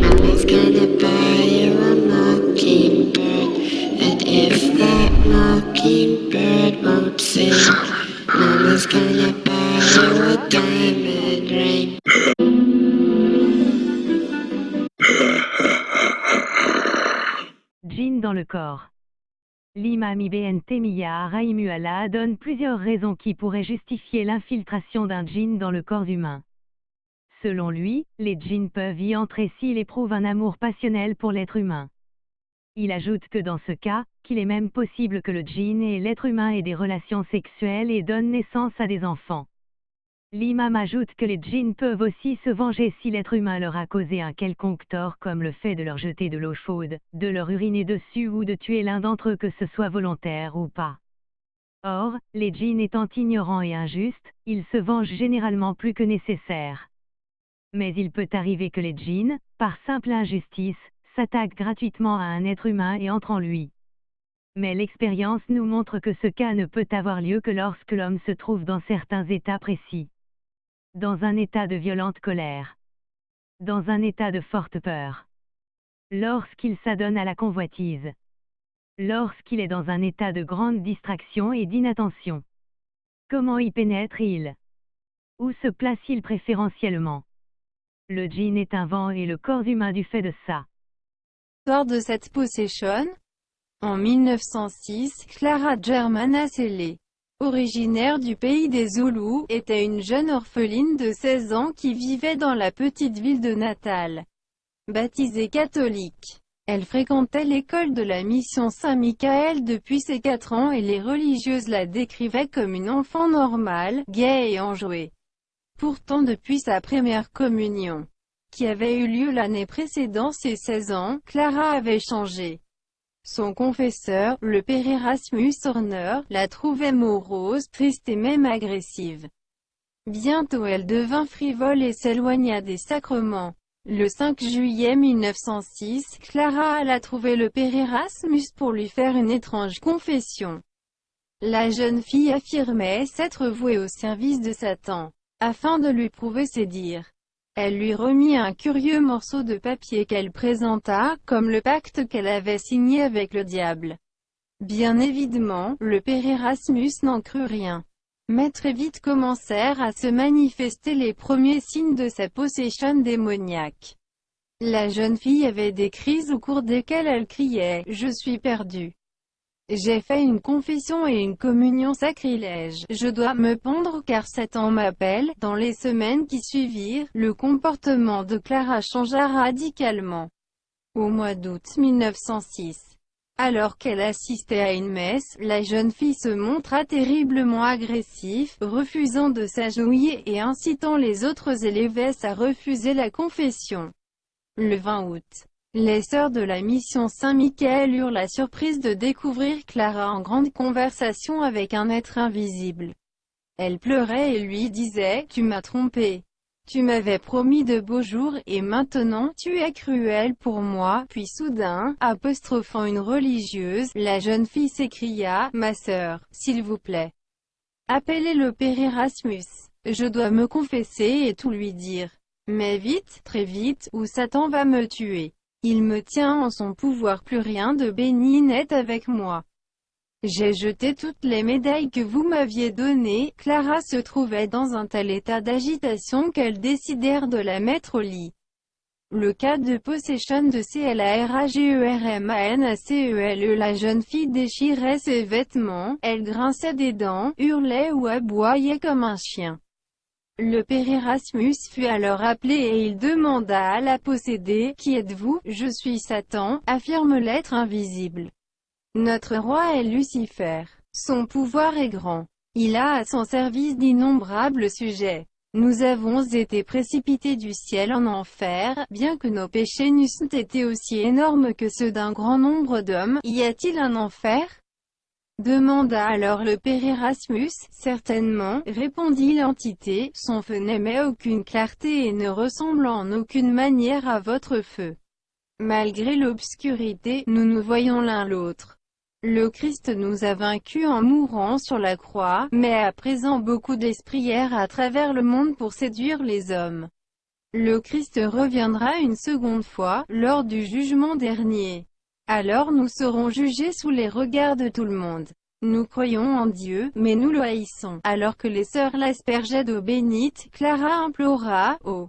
Mama's gonna buy you a mockingbird. And if that mockingbird won't sing, Mama's gonna buy you a diamond ring. Djinn dans le corps. L'imam Ibn Taymiyyah Rahimullah donne plusieurs raisons qui pourraient justifier l'infiltration d'un djinn dans le corps humain. Selon lui, les djinns peuvent y entrer s'ils éprouvent un amour passionnel pour l'être humain. Il ajoute que dans ce cas, qu'il est même possible que le djinn et l'être humain aient des relations sexuelles et donnent naissance à des enfants. L'imam ajoute que les djinns peuvent aussi se venger si l'être humain leur a causé un quelconque tort comme le fait de leur jeter de l'eau chaude, de leur uriner dessus ou de tuer l'un d'entre eux que ce soit volontaire ou pas. Or, les djinns étant ignorants et injustes, ils se vengent généralement plus que nécessaire. Mais il peut arriver que les djinns, par simple injustice, s'attaquent gratuitement à un être humain et entrent en lui. Mais l'expérience nous montre que ce cas ne peut avoir lieu que lorsque l'homme se trouve dans certains états précis. Dans un état de violente colère. Dans un état de forte peur. Lorsqu'il s'adonne à la convoitise. Lorsqu'il est dans un état de grande distraction et d'inattention. Comment y pénètre-t-il Où se place-t-il préférentiellement? Le djinn est un vent et le corps humain du fait de ça. De cette possession, en 1906, Clara Germana Selle, originaire du pays des Zoulous, était une jeune orpheline de 16 ans qui vivait dans la petite ville de Natal. Baptisée catholique, elle fréquentait l'école de la mission Saint-Michael depuis ses 4 ans et les religieuses la décrivaient comme une enfant normale, gaie et enjouée. Pourtant depuis sa première communion, qui avait eu lieu l'année précédant ses 16 ans, Clara avait changé. Son confesseur, le père Erasmus Horner, la trouvait morose, triste et même agressive. Bientôt elle devint frivole et s'éloigna des sacrements. Le 5 juillet 1906, Clara alla trouver le père Erasmus pour lui faire une étrange confession. La jeune fille affirmait s'être vouée au service de Satan, afin de lui prouver ses dires. Elle lui remit un curieux morceau de papier qu'elle présenta, comme le pacte qu'elle avait signé avec le diable. Bien évidemment, le père Erasmus n'en crut rien. Mais très vite commencèrent à se manifester les premiers signes de sa possession démoniaque. La jeune fille avait des crises au cours desquelles elle criait « Je suis perdue ». J'ai fait une confession et une communion sacrilège. Je dois me pendre car Satan m'appelle. Dans les semaines qui suivirent, le comportement de Clara changea radicalement. Au mois d'août 1906, alors qu'elle assistait à une messe, la jeune fille se montra terriblement agressive, refusant de s'agenouiller et incitant les autres élèves à refuser la confession. Le 20 août, les sœurs de la mission Saint-Michael eurent la surprise de découvrir Clara en grande conversation avec un être invisible. Elle pleurait et lui disait « Tu m'as trompé. Tu m'avais promis de beaux jours, et maintenant tu es cruel pour moi. » Puis soudain, apostrophant une religieuse, la jeune fille s'écria « Ma sœur, s'il vous plaît. Appelez le père Erasmus. Je dois me confesser et tout lui dire. Mais vite, très vite, ou Satan va me tuer. Il me tient en son pouvoir plus rien de béni n'est avec moi. J'ai jeté toutes les médailles que vous m'aviez données, Clara se trouvait dans un tel état d'agitation qu'elles décidèrent de la mettre au lit. Le cas de possession de CLARAGERMANACELE La jeune fille déchirait ses vêtements, elle grinçait des dents, hurlait ou aboyait comme un chien. Le père Erasmus fut alors appelé et il demanda à la possédée, « Qui êtes-vous » Je suis Satan, affirme l'être invisible. Notre roi est Lucifer. Son pouvoir est grand. Il a à son service d'innombrables sujets. Nous avons été précipités du ciel en enfer, bien que nos péchés n'eussent été aussi énormes que ceux d'un grand nombre d'hommes, y a-t-il un enfer? Demanda alors le père Erasmus. Certainement, répondit l'entité, son feu n'émet aucune clarté et ne ressemble en aucune manière à votre feu. Malgré l'obscurité, nous nous voyons l'un l'autre. Le Christ nous a vaincus en mourant sur la croix, mais à présent beaucoup d'esprits errent à travers le monde pour séduire les hommes. Le Christ reviendra une seconde fois, lors du jugement dernier. Alors nous serons jugés sous les regards de tout le monde. Nous croyons en Dieu, mais nous le haïssons. Alors que les sœurs l'aspergeaient d'eau bénite, Clara implora, « Oh,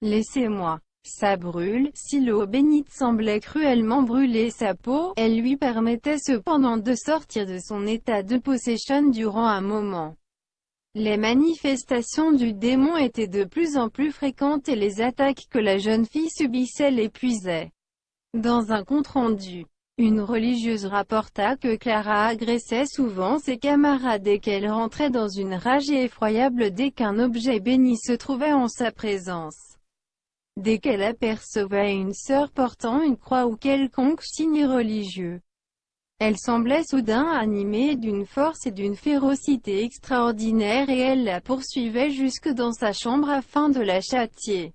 laissez-moi. Ça brûle, si l'eau bénite semblait cruellement brûler sa peau, elle lui permettait cependant de sortir de son état de possession durant un moment. Les manifestations du démon étaient de plus en plus fréquentes et les attaques que la jeune fille subissait l'épuisaient. Dans un compte-rendu, une religieuse rapporta que Clara agressait souvent ses camarades et qu'elle rentrait dans une rage effroyable dès qu'un objet béni se trouvait en sa présence. Dès qu'elle apercevait une sœur portant une croix ou quelconque signe religieux, elle semblait soudain animée d'une force et d'une férocité extraordinaires et elle la poursuivait jusque dans sa chambre afin de la châtier.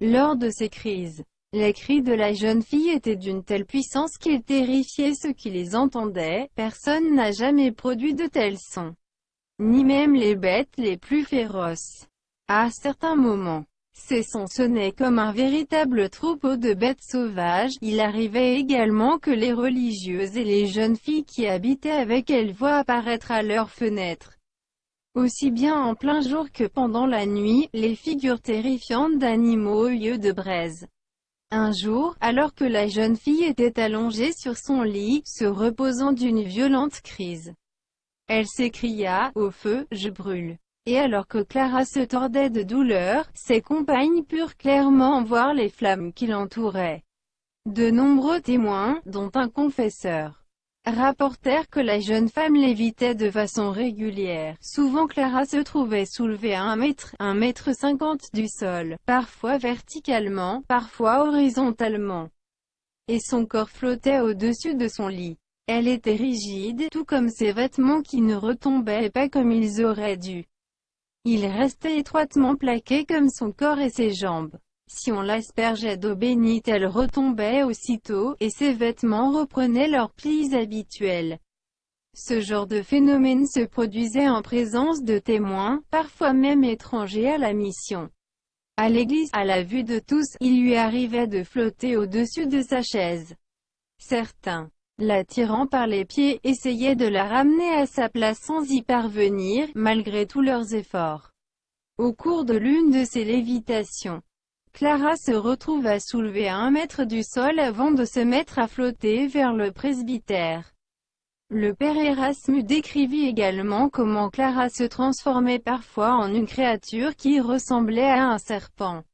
Lors de ces crises, les cris de la jeune fille étaient d'une telle puissance qu'ils terrifiaient ceux qui les entendaient, personne n'a jamais produit de tels sons. Ni même les bêtes les plus féroces. À certains moments, ces sons sonnaient comme un véritable troupeau de bêtes sauvages. Il arrivait également que les religieuses et les jeunes filles qui habitaient avec elles voient apparaître à leurs fenêtres. Aussi bien en plein jour que pendant la nuit, les figures terrifiantes d'animaux aux yeux de braise. Un jour, alors que la jeune fille était allongée sur son lit, se reposant d'une violente crise, elle s'écria, « Au feu, je brûle !» Et alors que Clara se tordait de douleur, ses compagnes purent clairement voir les flammes qui l'entouraient. De nombreux témoins, dont un confesseur, rapportèrent que la jeune femme lévitait de façon régulière. Souvent Clara se trouvait soulevée à un mètre, un mètre cinquante du sol, parfois verticalement, parfois horizontalement. Et son corps flottait au-dessus de son lit. Elle était rigide, tout comme ses vêtements qui ne retombaient pas comme ils auraient dû. Il restait étroitement plaqué comme son corps et ses jambes. Si on l'aspergeait d'eau bénite elle retombait aussitôt, et ses vêtements reprenaient leurs plis habituels. Ce genre de phénomène se produisait en présence de témoins, parfois même étrangers à la mission. À l'église, à la vue de tous, il lui arrivait de flotter au-dessus de sa chaise. Certains, la tirant par les pieds, essayait de la ramener à sa place sans y parvenir, malgré tous leurs efforts. Au cours de l'une de ces lévitations, Clara se retrouve à soulever à un mètre du sol avant de se mettre à flotter vers le presbytère. Le père Erasmus décrivit également comment Clara se transformait parfois en une créature qui ressemblait à un serpent.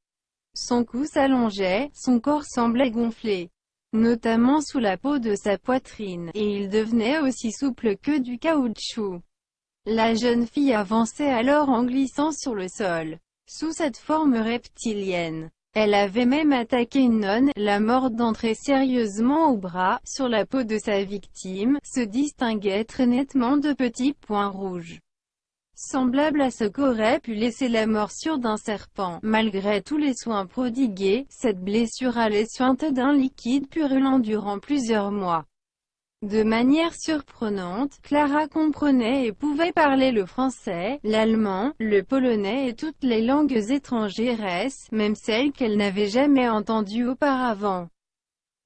Son cou s'allongeait, son corps semblait gonfler notamment sous la peau de sa poitrine, et il devenait aussi souple que du caoutchouc. La jeune fille avançait alors en glissant sur le sol, sous cette forme reptilienne. Elle avait même attaqué une nonne, la mort d'entrer sérieusement au bras, sur la peau de sa victime, se distinguaient très nettement de petits points rouges semblable à ce qu'aurait pu laisser la morsure d'un serpent. Malgré tous les soins prodigués, cette blessure allait suinter d'un liquide purulent durant plusieurs mois. De manière surprenante, Clara comprenait et pouvait parler le français, l'allemand, le polonais et toutes les langues étrangères, même celles qu'elle n'avait jamais entendues auparavant.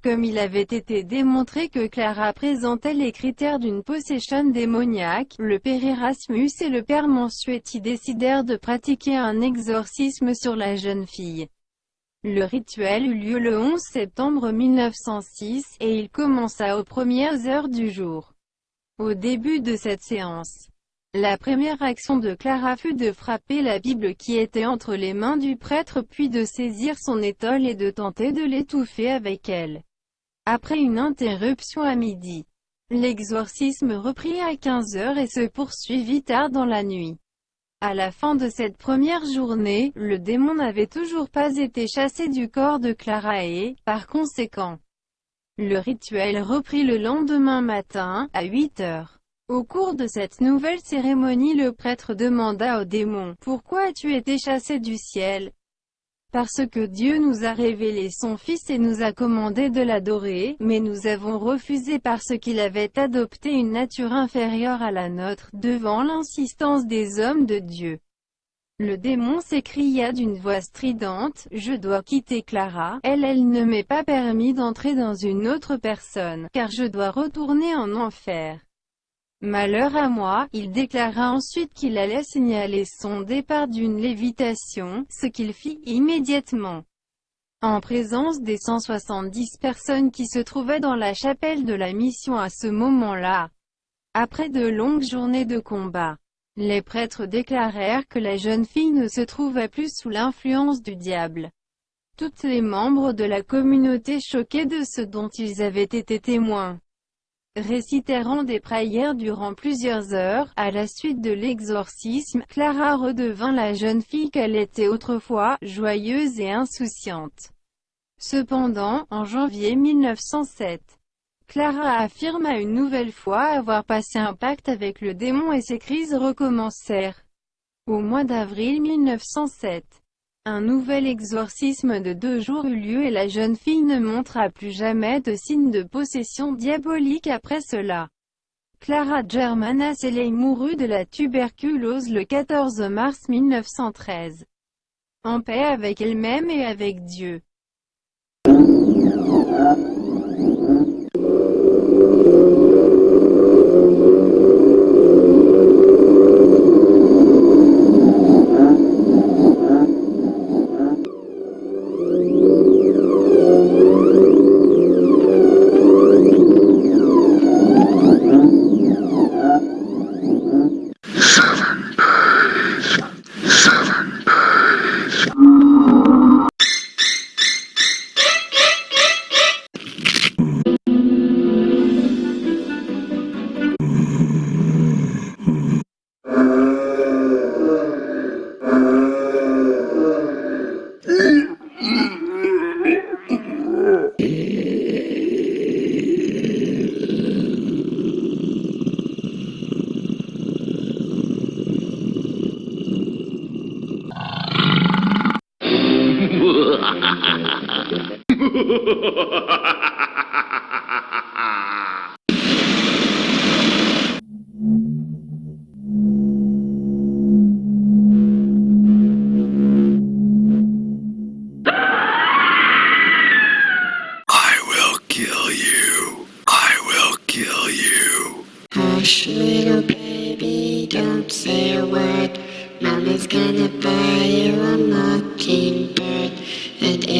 Comme il avait été démontré que Clara présentait les critères d'une possession démoniaque, le père Erasmus et le père Mansuetti décidèrent de pratiquer un exorcisme sur la jeune fille. Le rituel eut lieu le 11 septembre 1906, et il commença aux premières heures du jour. Au début de cette séance, la première action de Clara fut de frapper la Bible qui était entre les mains du prêtre puis de saisir son étole et de tenter de l'étouffer avec elle. Après une interruption à midi, l'exorcisme reprit à 15 heures et se poursuivit tard dans la nuit. À la fin de cette première journée, le démon n'avait toujours pas été chassé du corps de Clara et, par conséquent, le rituel reprit le lendemain matin, à 8 heures. Au cours de cette nouvelle cérémonie le prêtre demanda au démon, « Pourquoi as-tu été chassé du ciel ?» Parce que Dieu nous a révélé son Fils et nous a commandé de l'adorer, mais nous avons refusé parce qu'il avait adopté une nature inférieure à la nôtre, devant l'insistance des hommes de Dieu. Le démon s'écria d'une voix stridente, « Je dois quitter Clara, elle elle ne m'est pas permis d'entrer dans une autre personne, car je dois retourner en enfer. » Malheur à moi, il déclara ensuite qu'il allait signaler son départ d'une lévitation, ce qu'il fit immédiatement. En présence des 170 personnes qui se trouvaient dans la chapelle de la mission à ce moment-là. Après de longues journées de combat, les prêtres déclarèrent que la jeune fille ne se trouvait plus sous l'influence du diable. Toutes les membres de la communauté choqués de ce dont ils avaient été témoins, récitèrent des prières durant plusieurs heures. À la suite de l'exorcisme, Clara redevint la jeune fille qu'elle était autrefois, joyeuse et insouciante. Cependant, en janvier 1907, Clara affirma une nouvelle fois avoir passé un pacte avec le démon et ses crises recommencèrent. Au mois d'avril 1907, un nouvel exorcisme de deux jours eut lieu et la jeune fille ne montra plus jamais de signes de possession diabolique après cela. Clara Germana Selley mourut de la tuberculose le 14 mars 1913. En paix avec elle-même et avec Dieu.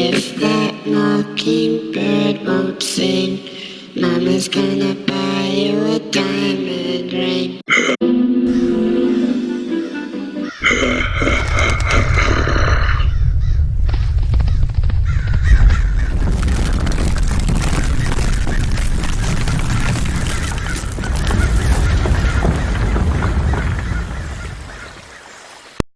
If that mockingbird won't sing, Mama's gonna buy you a diamond ring.